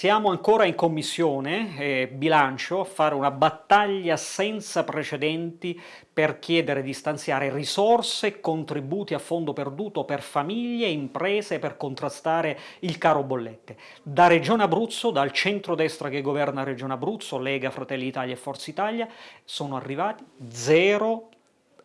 siamo ancora in commissione eh, bilancio a fare una battaglia senza precedenti per chiedere di stanziare risorse e contributi a fondo perduto per famiglie e imprese per contrastare il caro bollette. Da Regione Abruzzo, dal centro-destra che governa Regione Abruzzo, Lega, Fratelli Italia e Forza Italia, sono arrivati zero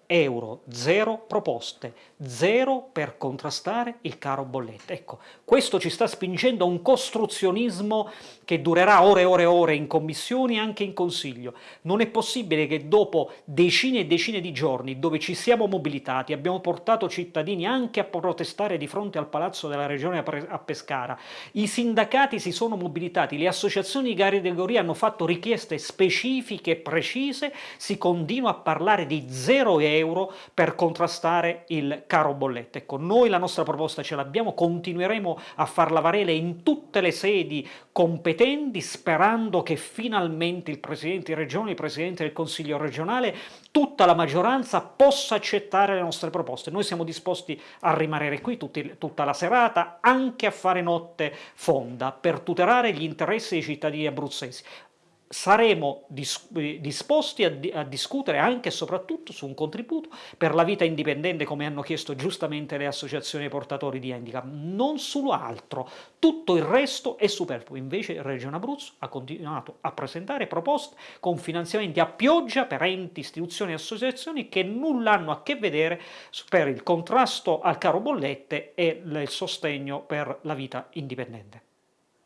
euro, zero proposte, zero per contrastare il caro bollette. Ecco, questo ci sta spingendo a un costruzionismo che durerà ore e ore e ore in commissioni e anche in Consiglio. Non è possibile che dopo decine e decine di giorni dove ci siamo mobilitati, abbiamo portato cittadini anche a protestare di fronte al Palazzo della Regione a Pescara, i sindacati si sono mobilitati, le associazioni di categoria hanno fatto richieste specifiche e precise, si continua a parlare di zero euro per contrastare il caro bollette. Ecco, noi la nostra proposta ce l'abbiamo, continueremo a farla valere in tutte le sedi competenti sperando che finalmente il Presidente di Regione, il Presidente del Consiglio regionale, tutta la maggioranza possa accettare le nostre proposte. Noi siamo disposti a rimanere qui tutti, tutta la serata, anche a fare notte fonda, per tutelare gli interessi dei cittadini abruzzesi saremo disposti a, a, discutere anche e soprattutto su un contributo per la vita indipendente come hanno chiesto giustamente le associazioni portatori di handicap, non solo altro, tutto il resto è superfluo, invece Regione Abruzzo ha continuato a presentare proposte con finanziamenti a pioggia per enti, istituzioni e associazioni che nulla hanno a che vedere per il contrasto al caro bollette e il sostegno per la vita indipendente.